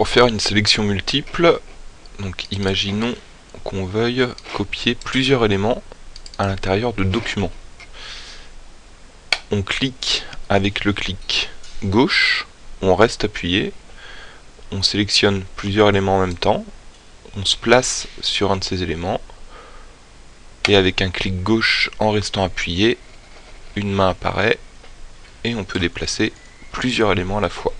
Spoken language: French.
pour faire une sélection multiple, donc imaginons qu'on veuille copier plusieurs éléments à l'intérieur de documents. On clique avec le clic gauche, on reste appuyé, on sélectionne plusieurs éléments en même temps, on se place sur un de ces éléments, et avec un clic gauche en restant appuyé, une main apparaît, et on peut déplacer plusieurs éléments à la fois.